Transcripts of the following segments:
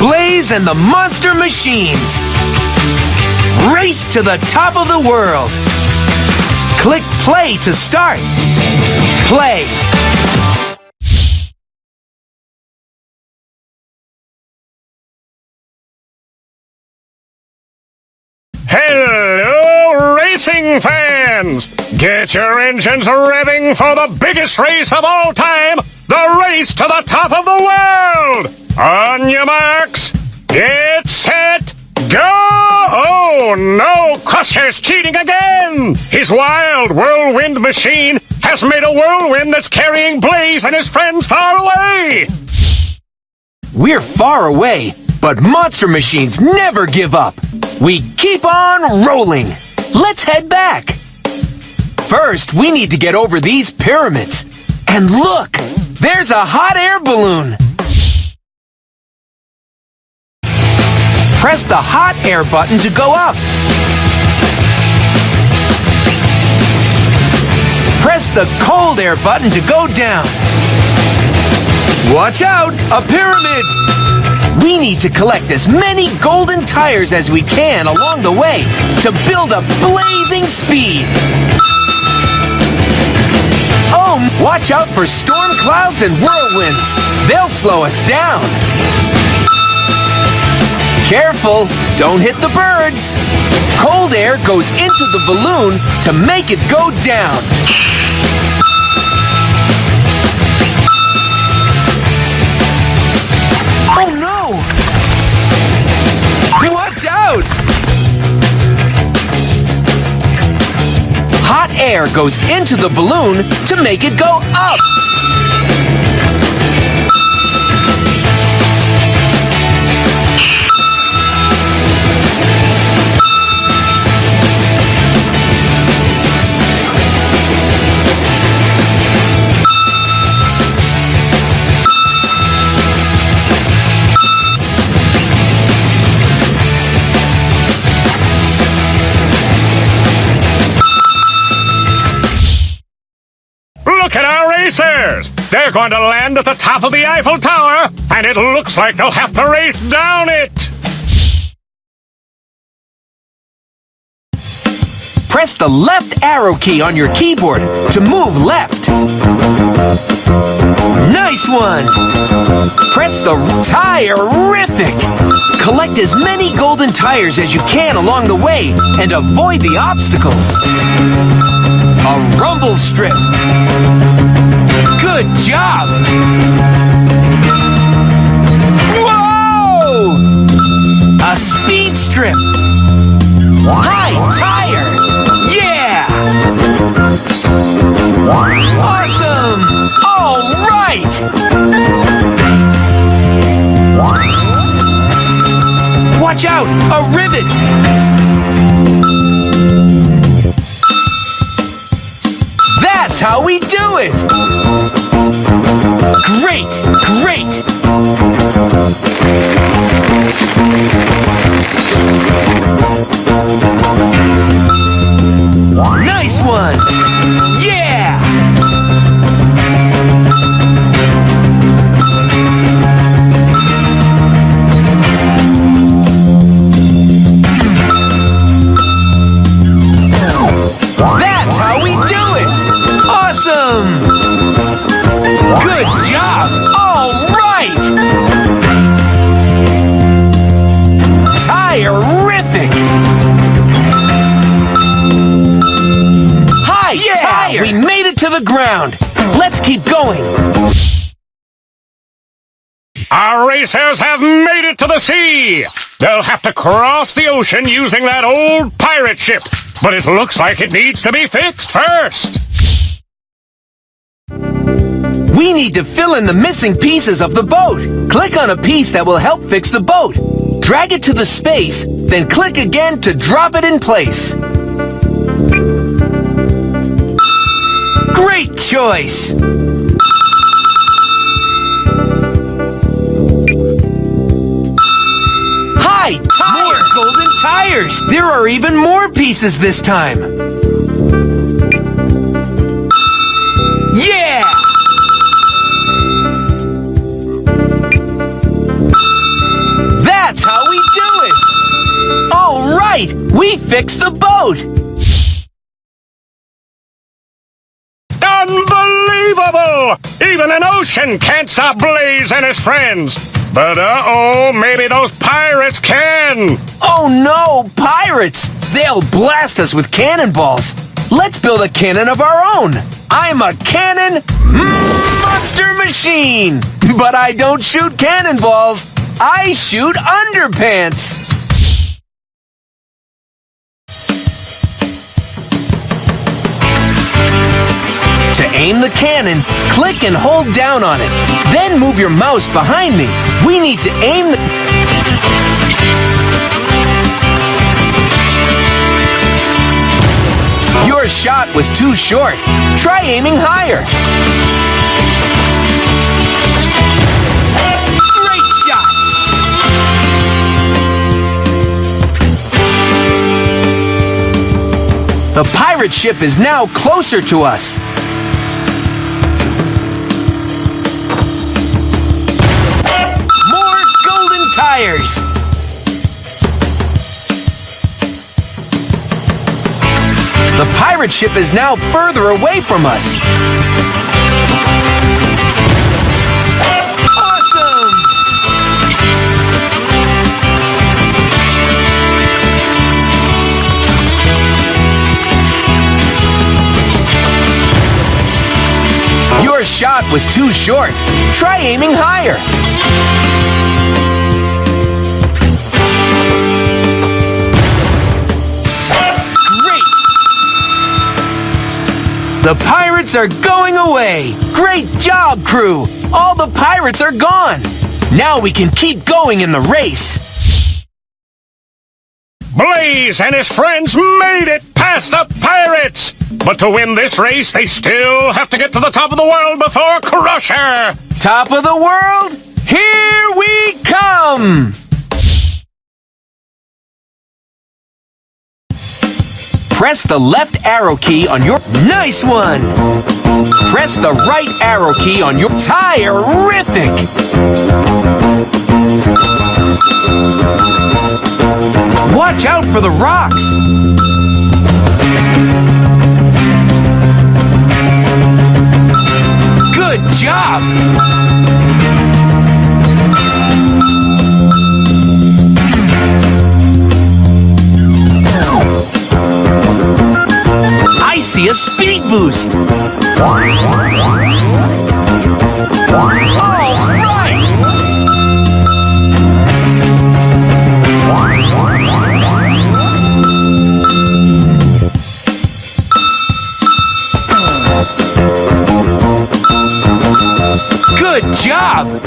Blaze and the Monster Machines. Race to the top of the world. Click play to start. Play. Hello, racing fans! Get your engines revving for the biggest race of all time, the race to the top of the world! On your marks, get set, go! Oh no, Crusher's cheating again! His wild whirlwind machine has made a whirlwind that's carrying Blaze and his friends far away! We're far away, but Monster Machines never give up. We keep on rolling. Let's head back. First, we need to get over these pyramids. And look, there's a hot air balloon. Press the hot air button to go up. Press the cold air button to go down. Watch out, a pyramid! We need to collect as many golden tires as we can along the way to build a blazing speed. Oh, watch out for storm clouds and whirlwinds. They'll slow us down. Careful, don't hit the birds. Cold air goes into the balloon to make it go down. Oh no! Watch out! Hot air goes into the balloon to make it go up. They're going to land at the top of the Eiffel Tower, and it looks like they'll have to race down it! Press the left arrow key on your keyboard to move left. Nice one! Press the tire-rific! Collect as many golden tires as you can along the way and avoid the obstacles. A rumble strip. Good job! Whoa! A speed strip. High tire! Yeah! Awesome! All right! Watch out! A rivet! The ground! Let's keep going! Our racers have made it to the sea! They'll have to cross the ocean using that old pirate ship, but it looks like it needs to be fixed first. We need to fill in the missing pieces of the boat. Click on a piece that will help fix the boat. Drag it to the space, then click again to drop it in place. Great choice! Hi, tire! More golden tires! There are even more pieces this time! Yeah! That's how we do it! All right! We fixed the boat! Can't stop Blaze and his friends. But uh-oh, maybe those pirates can. Oh no, pirates! They'll blast us with cannonballs. Let's build a cannon of our own. I'm a cannon monster machine. But I don't shoot cannonballs. I shoot underpants. To aim the cannon, click and hold down on it. Then move your mouse behind me. We need to aim the... Your shot was too short. Try aiming higher. Great shot! The pirate ship is now closer to us. The pirate ship is now further away from us. Awesome! Your shot was too short. Try aiming higher. The pirates are going away! Great job, crew! All the pirates are gone! Now we can keep going in the race! Blaze and his friends made it past the pirates! But to win this race, they still have to get to the top of the world before Crusher! Top of the world, here we come! Press the left arrow key on your... Nice one! Press the right arrow key on your... Tire-rific! Watch out for the rocks! Good job! See a speed boost! Good job!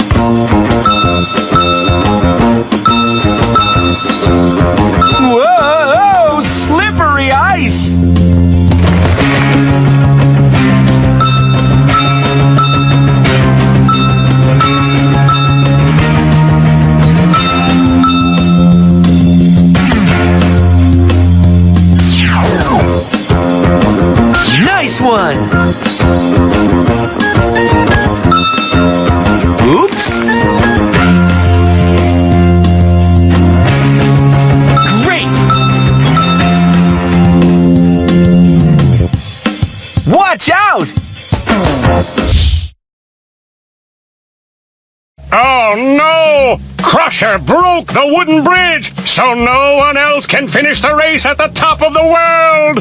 Crusher broke the wooden bridge, so no one else can finish the race at the top of the world!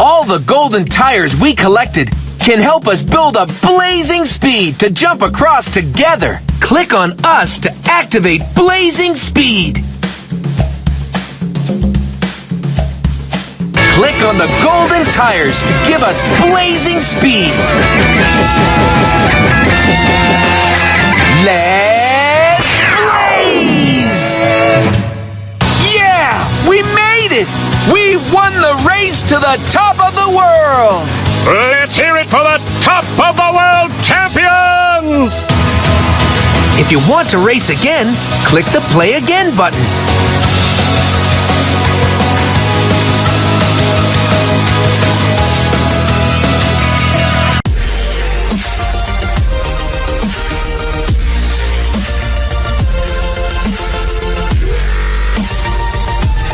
All the golden tires we collected can help us build a blazing speed to jump across together. Click on us to activate blazing speed. Click on the golden tires to give us blazing speed. The top of the world! Let's hear it for the top of the world champions! If you want to race again, click the play again button.